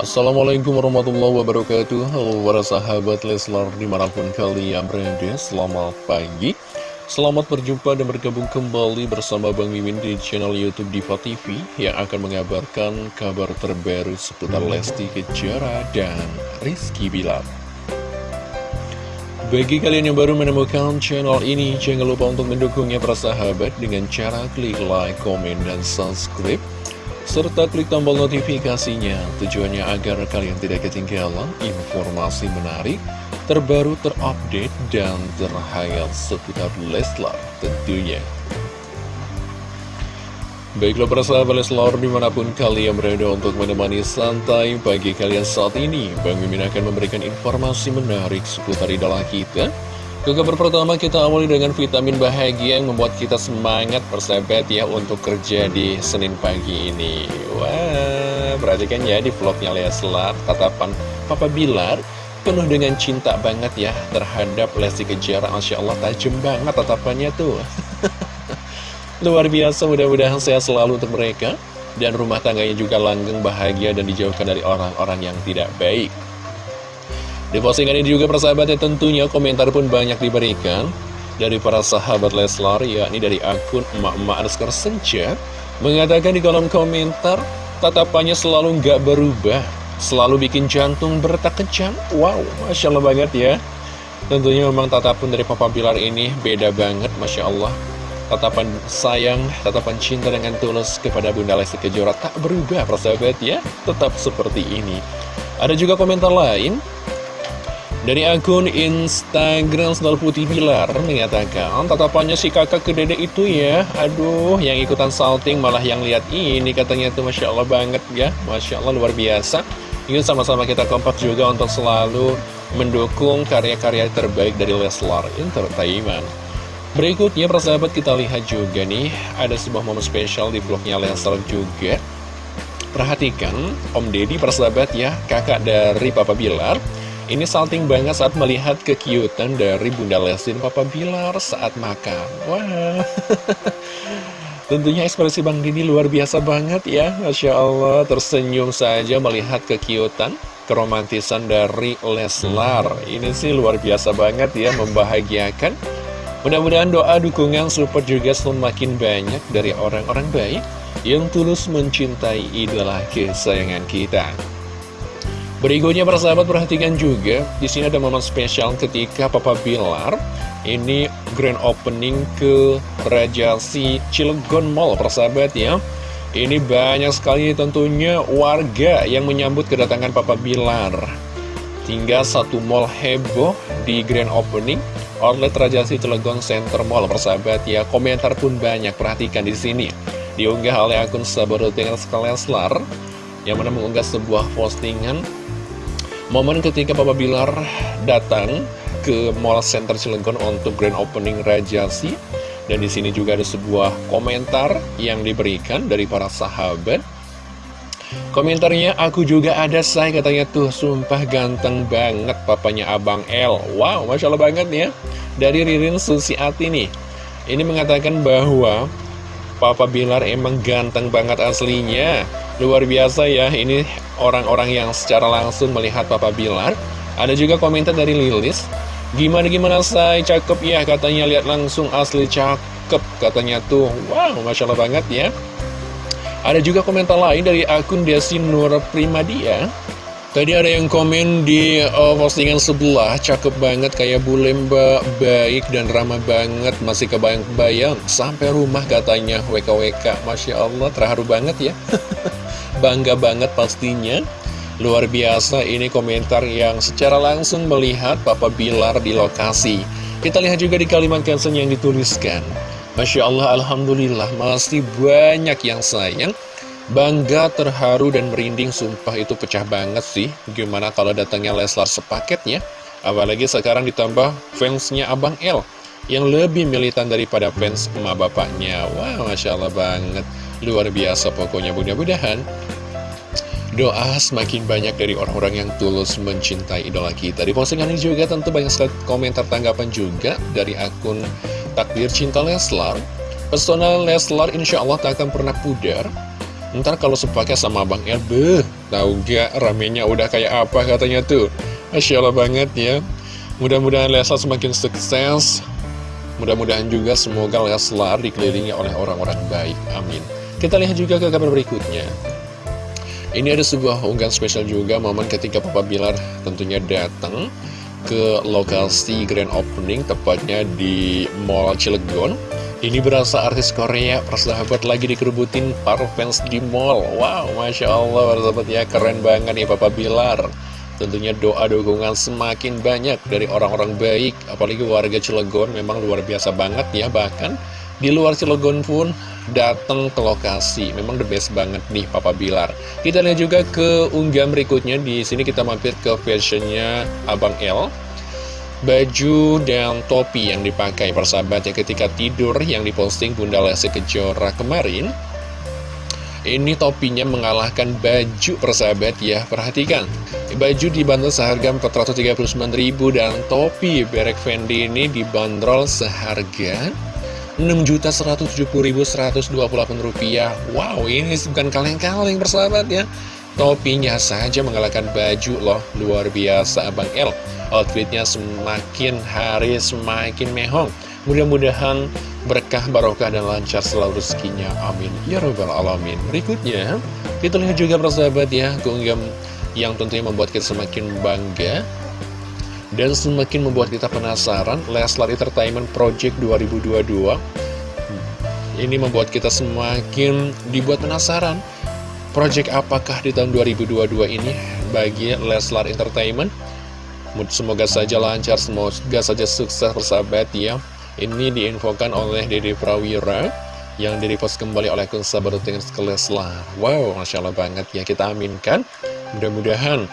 Assalamualaikum warahmatullahi wabarakatuh. Halo para sahabat Leslar di mana pun kalian berada Selamat pagi. Selamat berjumpa dan bergabung kembali bersama Bang Mimin di channel Youtube Diva TV Yang akan mengabarkan kabar terbaru seputar Lesti Kejora dan Rizky Bilar. Bagi kalian yang baru menemukan channel ini, jangan lupa untuk mendukungnya para sahabat dengan cara klik like, komen, dan subscribe serta klik tombol notifikasinya tujuannya agar kalian tidak ketinggalan informasi menarik, terbaru, terupdate, dan terhayal seputar Leslar tentunya. Baiklah para sahabat Leslar di mana pun kalian berada untuk menemani santai bagi kalian saat ini Bang Mimin akan memberikan informasi menarik seputar idola kita kabar pertama kita awali dengan vitamin bahagia yang membuat kita semangat persahabat ya untuk kerja di Senin pagi ini. Wah, perhatikan ya di vlognya Leslar, tatapan Papa Bilar penuh dengan cinta banget ya terhadap Lesti Kejara Masya Allah tajam banget tatapannya tuh. Luar biasa mudah-mudahan sehat selalu untuk mereka. Dan rumah tangganya juga langgeng bahagia dan dijauhkan dari orang-orang yang tidak baik di postingan ini juga persahabatnya tentunya komentar pun banyak diberikan dari para sahabat Leslar, yakni dari akun emak-emak underscore senja, mengatakan di kolom komentar, tatapannya selalu nggak berubah, selalu bikin jantung bertak kencang. Wow, Masya Allah banget ya. Tentunya memang tatapan dari Papa Bilar ini beda banget, Masya Allah. Tatapan sayang, tatapan cinta dengan tulus kepada Bunda Lesti Kejora tak berubah, persahabat ya. Tetap seperti ini. Ada juga komentar lain dari akun Instagram Sendal Putih Pilar mengatakan tatapannya si kakak ke dede itu ya. Aduh yang ikutan salting malah yang lihat ini katanya itu Masya Allah banget ya. Masya Allah luar biasa. Ini sama-sama kita kompak juga untuk selalu mendukung karya-karya terbaik dari Leslar Entertainment. Berikutnya persahabat kita lihat juga nih Ada sebuah momen spesial di vlognya Leslar juga. Perhatikan Om Deddy persahabat ya kakak dari Papa Bilar ini salting banget saat melihat kekiutan dari Bunda Lesti dan Papa Bilar saat makan. Wah, tentunya ekspresi Bang Dini luar biasa banget ya. Masya Allah, tersenyum saja melihat kekiutan, keromantisan dari Leslar. Ini sih luar biasa banget ya, membahagiakan. Mudah-mudahan doa dukungan support juga semakin banyak dari orang-orang baik yang tulus mencintai idola kesayangan kita. Berikutnya para sahabat perhatikan juga di sini ada momen spesial ketika Papa Bilar ini grand opening ke Rajasi Cilegon Mall persahabat ya. Ini banyak sekali tentunya warga yang menyambut kedatangan Papa Bilar. Tinggal satu mall heboh di grand opening outlet Rajasi Cilegon Center Mall persahabat ya. Komentar pun banyak perhatikan di sini. Diunggah oleh akun Sabar Leslar yang mana mengunggah sebuah postingan Momen ketika Papa Bilar datang ke Mall Center Cilegon untuk grand opening Rajasi dan di sini juga ada sebuah komentar yang diberikan dari para sahabat. Komentarnya, aku juga ada say katanya tuh, sumpah ganteng banget papanya Abang L. Wow, Masya Allah banget ya. Dari Ririn Susiati nih. Ini mengatakan bahwa Papa Bilar emang ganteng banget aslinya Luar biasa ya, ini orang-orang yang secara langsung melihat Papa Bilar. Ada juga komentar dari Lilis. Gimana-gimana saya cakep ya, katanya. Lihat langsung asli cakep Katanya tuh, wow, Masya Allah banget ya. Ada juga komentar lain dari akun Desi Nur Primadia. Tadi ada yang komen di uh, postingan sebelah, cakep banget kayak bule mbak, baik dan ramah banget, masih kebayang-bayang, sampai rumah katanya, WKWK, Masya Allah, terharu banget ya. Bangga banget pastinya. Luar biasa ini komentar yang secara langsung melihat Papa Bilar di lokasi. Kita lihat juga di kalimat caption yang dituliskan. Masya Allah, Alhamdulillah, masih banyak yang sayang Bangga, terharu, dan merinding sumpah itu pecah banget sih Gimana kalau datangnya Leslar sepaketnya Apalagi sekarang ditambah fansnya Abang L Yang lebih militan daripada fans emak bapaknya Wah, Masya Allah banget Luar biasa pokoknya mudah-mudahan Doa semakin banyak dari orang-orang yang tulus mencintai idola kita Di postingan ini juga tentu banyak sekali komentar tanggapan juga Dari akun Takdir Cinta Leslar Personal Leslar insya Allah tak akan pernah pudar Ntar kalau sepaket sama Bang El, beh, tau gak ramenya udah kayak apa katanya tuh. Masya Allah banget ya. Mudah-mudahan Leslar semakin sukses. Mudah-mudahan juga semoga Leslar dikelilingi oleh orang-orang baik. Amin. Kita lihat juga ke kabar berikutnya. Ini ada sebuah unggahan spesial juga momen ketika Papa Bilar tentunya datang ke lokasi grand opening tepatnya di Mall Cilegon. Ini berasa artis Korea persahabat lagi dikerubutin para fans di mall. Wow, Masya Allah persahabat ya keren banget nih Papa Bilar. Tentunya doa dukungan semakin banyak dari orang-orang baik Apalagi warga Cilegon memang luar biasa banget ya Bahkan di luar Cilegon pun datang ke lokasi. Memang the best banget nih Papa Bilar. Kita lihat juga ke unggahan berikutnya. Di sini kita mampir ke fashionnya Abang L. Baju dan topi yang dipakai. Persahabat ya ketika tidur yang diposting Bunda Lesti Kejora kemarin ini topinya mengalahkan baju persahabat ya. Perhatikan. Baju dibanderol seharga 439.000 Dan topi Berek Fendi ini dibanderol seharga 6.170.128 rupiah Wow ini bukan kaleng-kaleng persahabat ya Topinya saja mengalahkan baju loh Luar biasa Abang L outfitnya semakin hari semakin mehong. Mudah-mudahan berkah, barokah, dan lancar selalu rezekinya. Amin. Ya Rabbal Alamin. Berikutnya, kita lihat juga persahabat ya, keunggam yang tentunya membuat kita semakin bangga dan semakin membuat kita penasaran Leslar Entertainment Project 2022 ini membuat kita semakin dibuat penasaran. Project apakah di tahun 2022 ini bagi Leslar Entertainment? Semoga saja lancar, semoga saja sukses persahabat ya. Ini diinfokan oleh Dede Prawira Yang direpost kembali oleh akun sahabat Leslar. Wow, Masya Allah banget ya kita aminkan. Mudah-mudahan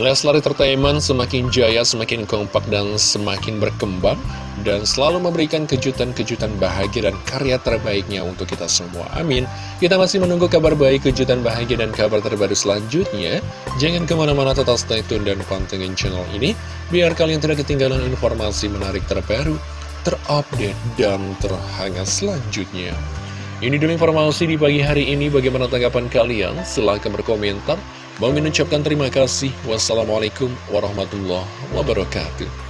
Leslar Entertainment semakin jaya, semakin kompak, dan semakin berkembang Dan selalu memberikan kejutan-kejutan bahagia dan karya terbaiknya untuk kita semua. Amin. Kita masih menunggu kabar baik, kejutan bahagia, dan kabar terbaru selanjutnya. Jangan ke mana-mana tetap stay tune dan pantengin channel ini Biar kalian tidak ketinggalan informasi menarik terbaru, terupdate, dan terhangat selanjutnya. Ini dulu informasi di pagi hari ini. Bagaimana tanggapan kalian? Silahkan berkomentar Bang mengucapkan terima kasih. Wassalamualaikum warahmatullahi wabarakatuh.